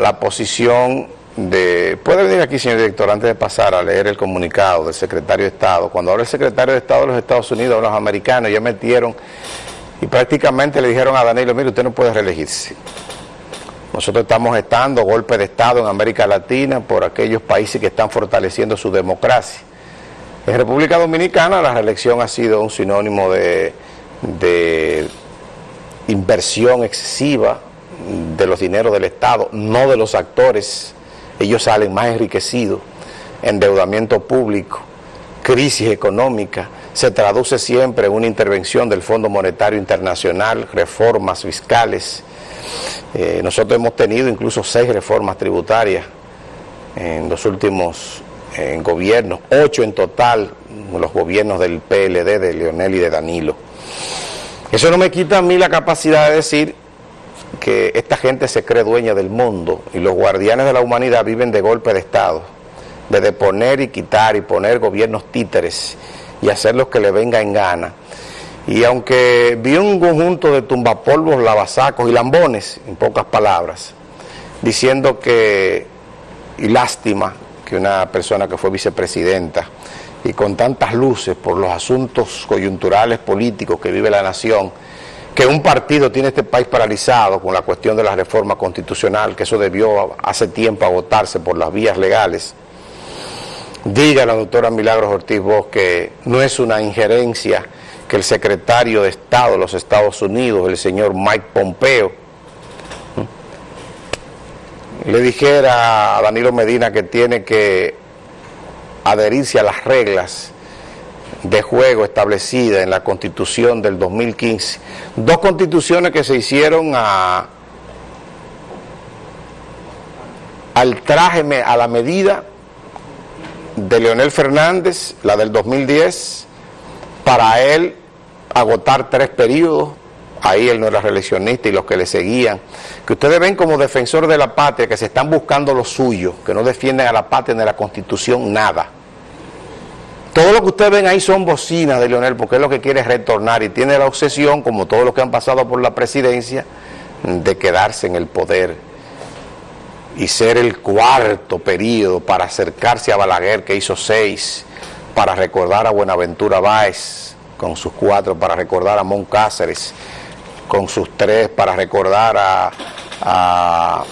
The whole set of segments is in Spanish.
la posición de... Puede venir aquí, señor director, antes de pasar a leer el comunicado del secretario de Estado. Cuando habla el secretario de Estado de los Estados Unidos, los americanos ya metieron y prácticamente le dijeron a Danilo, mire, usted no puede reelegirse. Nosotros estamos estando golpe de Estado en América Latina por aquellos países que están fortaleciendo su democracia. En República Dominicana la reelección ha sido un sinónimo de, de inversión excesiva, de los dineros del Estado, no de los actores. Ellos salen más enriquecidos, endeudamiento público, crisis económica, se traduce siempre en una intervención del Fondo Monetario Internacional, reformas fiscales. Eh, nosotros hemos tenido incluso seis reformas tributarias en los últimos gobiernos, ocho en total, los gobiernos del PLD, de Leonel y de Danilo. Eso no me quita a mí la capacidad de decir que esta gente se cree dueña del mundo y los guardianes de la humanidad viven de golpe de Estado, de deponer y quitar y poner gobiernos títeres y hacer lo que le venga en gana. Y aunque vi un conjunto de tumbapolvos, lavasacos y lambones, en pocas palabras, diciendo que, y lástima, que una persona que fue vicepresidenta y con tantas luces por los asuntos coyunturales políticos que vive la nación, que un partido tiene este país paralizado con la cuestión de la reforma constitucional, que eso debió hace tiempo agotarse por las vías legales, diga la doctora Milagros Ortiz Bosch que no es una injerencia que el secretario de Estado de los Estados Unidos, el señor Mike Pompeo, le dijera a Danilo Medina que tiene que adherirse a las reglas de juego establecidas en la Constitución del 2015. Dos constituciones que se hicieron a, al traje, a la medida de Leonel Fernández, la del 2010, para él agotar tres periodos, ahí él no era reeleccionista y los que le seguían, que ustedes ven como defensor de la patria, que se están buscando lo suyo, que no defienden a la patria ni a la Constitución, nada. Todo lo que ustedes ven ahí son bocinas de Leonel, porque es lo que quiere retornar y tiene la obsesión, como todos los que han pasado por la presidencia, de quedarse en el poder y ser el cuarto periodo para acercarse a Balaguer, que hizo seis, para recordar a Buenaventura Báez, con sus cuatro, para recordar a Mon Cáceres, con sus tres, para recordar a,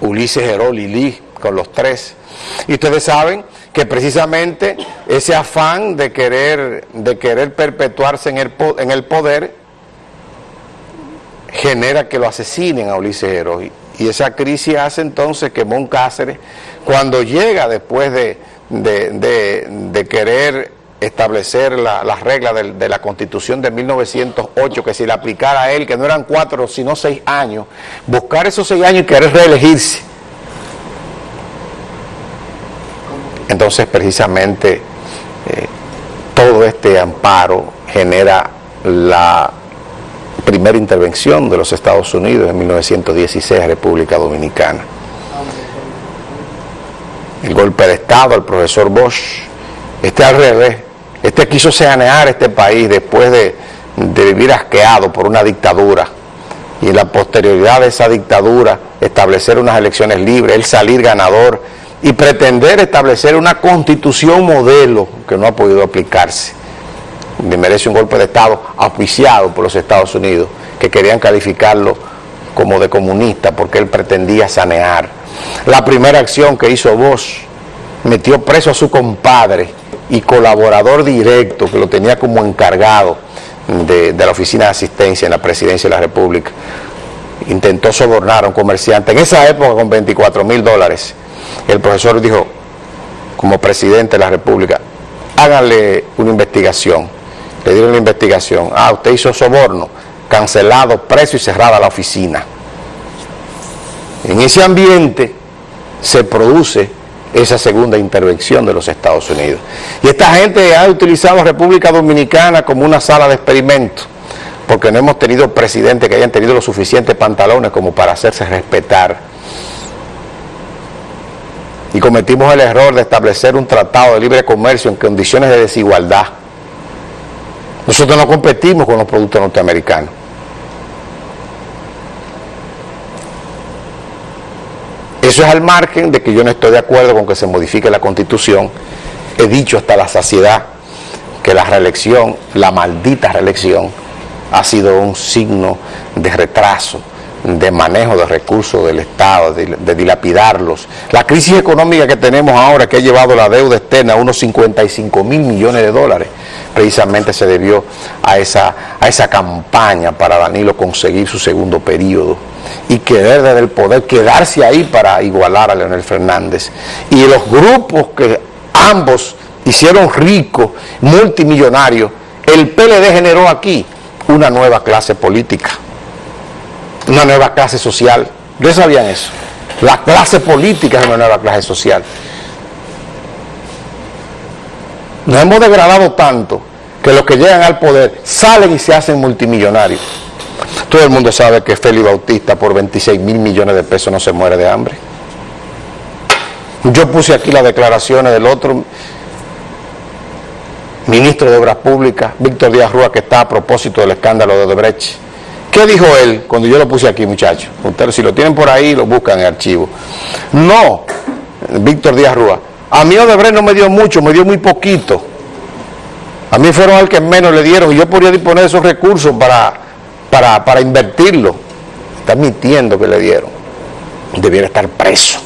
Ulises Herol y Lee, con los tres. Y ustedes saben que precisamente ese afán de querer, de querer perpetuarse en el, en el poder genera que lo asesinen a Ulises. Y esa crisis hace entonces que Mon Cáceres, cuando llega después de, de, querer establecer las reglas de, la Constitución de 1908, que si le aplicara a él, que no eran cuatro, sino seis años, buscar esos seis años y querer reelegirse Entonces, precisamente, eh, todo este amparo genera la primera intervención de los Estados Unidos en 1916 en República Dominicana. El golpe de Estado al profesor Bosch, este al revés, este quiso sanear este país después de, de vivir asqueado por una dictadura. Y en la posterioridad de esa dictadura establecer unas elecciones libres, él salir ganador y pretender establecer una constitución modelo que no ha podido aplicarse. Merece un golpe de Estado auspiciado por los Estados Unidos, que querían calificarlo como de comunista porque él pretendía sanear. La primera acción que hizo Bosch metió preso a su compadre y colaborador directo que lo tenía como encargado de la oficina de asistencia en la presidencia de la República. Intentó sobornar a un comerciante en esa época con 24 mil dólares el profesor dijo, como presidente de la República, háganle una investigación. Le dieron una investigación. Ah, usted hizo soborno, cancelado, preso y cerrada la oficina. En ese ambiente se produce esa segunda intervención de los Estados Unidos. Y esta gente ha utilizado República Dominicana como una sala de experimento, porque no hemos tenido presidentes que hayan tenido los suficientes pantalones como para hacerse respetar y cometimos el error de establecer un tratado de libre comercio en condiciones de desigualdad. Nosotros no competimos con los productos norteamericanos. Eso es al margen de que yo no estoy de acuerdo con que se modifique la Constitución. He dicho hasta la saciedad que la reelección, la maldita reelección, ha sido un signo de retraso, de manejo de recursos del Estado, de, dilapidarlos. La crisis económica que tenemos ahora, que ha llevado la deuda externa a unos 55 mil millones de dólares, precisamente se debió a esa, a esa campaña para Danilo conseguir su segundo periodo y querer desde el poder, quedarse ahí para igualar a Leonel Fernández. Y los grupos que ambos hicieron ricos, multimillonarios, el PLD generó aquí una nueva clase política, una nueva clase social. ¿Ustedes sabían eso? La clase política es una nueva clase social. Nos hemos degradado tanto que los que llegan al poder salen y se hacen multimillonarios. Todo el mundo sabe que Félix Bautista por 26 mil millones de pesos no se muere de hambre. Yo puse aquí las declaraciones del otro ministro de Obras Públicas, Víctor Díaz Rúa, que está a propósito del escándalo de Odebrecht. ¿Qué dijo él cuando yo lo puse aquí, muchachos? Ustedes si lo tienen por ahí, lo buscan en el archivo. No, Víctor Díaz Rúa, a mí Odebrecht no me dio mucho, me dio muy poquito. A mí fueron al que menos le dieron y yo podría disponer de esos recursos para, para, para invertirlo. Está mintiendo que le dieron. Debiera estar preso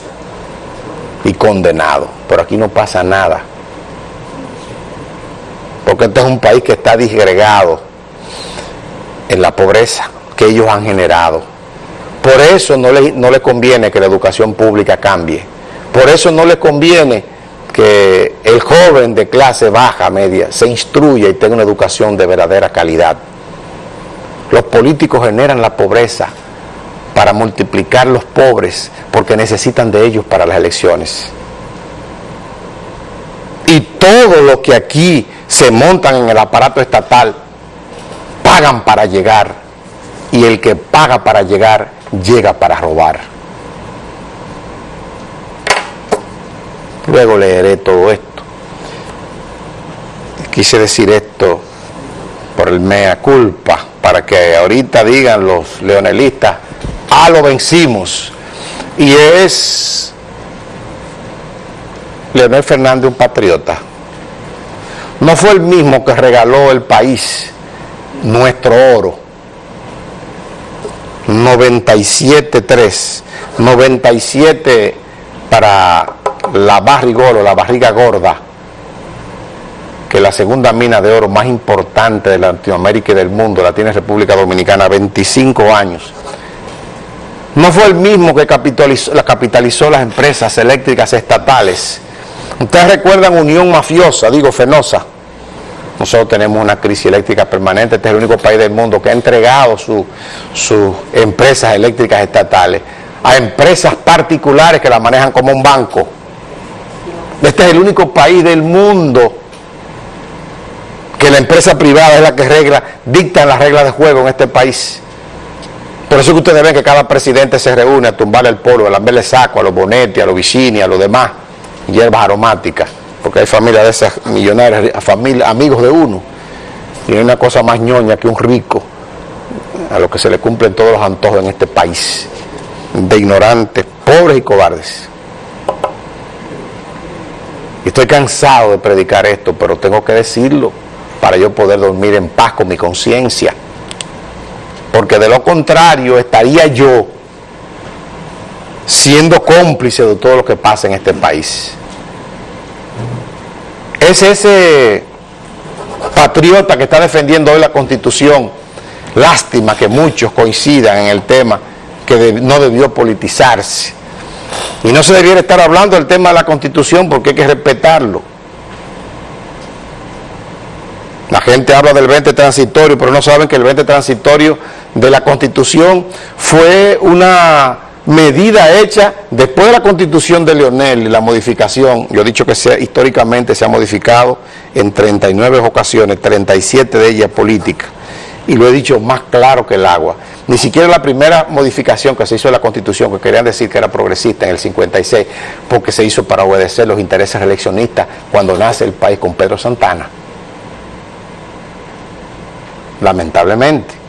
y condenado. Pero aquí no pasa nada porque este es un país que está disgregado en la pobreza que ellos han generado. Por eso no le, no le conviene que la educación pública cambie. Por eso no le conviene que el joven de clase baja, media, se instruya y tenga una educación de verdadera calidad. Los políticos generan la pobreza para multiplicar los pobres porque necesitan de ellos para las elecciones. Y todo lo que aquí se montan en el aparato estatal, pagan para llegar, y el que paga para llegar, llega para robar. Luego leeré todo esto. Quise decir esto por el mea culpa, para que ahorita digan los leonelistas, ah, lo vencimos. Y es Leonel Fernández un patriota no fue el mismo que regaló el país nuestro oro. 97.3, 97 para la barrigoro, la barriga gorda, que la segunda mina de oro más importante de Latinoamérica y del mundo la tiene República Dominicana, 25 años. No fue el mismo que capitalizó, capitalizó las empresas eléctricas estatales Ustedes recuerdan Unión Mafiosa, digo Fenosa. Nosotros tenemos una crisis eléctrica permanente, este es el único país del mundo que ha entregado sus empresas eléctricas estatales a empresas particulares que la manejan como un banco. Este es el único país del mundo que la empresa privada es la que regla, dicta las reglas de juego en este país. Por eso que ustedes ven que cada presidente se reúne a tumbarle el polvo, a lamberle saco a los Bonetti, a los Vicini, a los demás hierbas aromáticas, porque hay familias de esas millonarias, familia, amigos de uno, y hay una cosa más ñoña que un rico, a lo que se le cumplen todos los antojos en este país, de ignorantes, pobres y cobardes. Y estoy cansado de predicar esto, pero tengo que decirlo para yo poder dormir en paz con mi conciencia. Porque de lo contrario estaría yo siendo cómplice de todo lo que pasa en este país. Es ese patriota que está defendiendo hoy la Constitución. Lástima que muchos coincidan en el tema que no debió politizarse. Y no se debiera estar hablando del tema de la Constitución porque hay que respetarlo. La gente habla del 20 transitorio, pero no saben que el 20 transitorio de la Constitución fue una medida hecha después de la constitución de Leonel y la modificación, yo he dicho que históricamente se ha modificado en 39 ocasiones, 37 de ellas políticas, y lo he dicho más claro que el agua. Ni siquiera la primera modificación que se hizo de la Constitución, que querían decir que era progresista en el 56, porque se hizo para obedecer los intereses reeleccionistas cuando nace el país con Pedro Santana. Lamentablemente.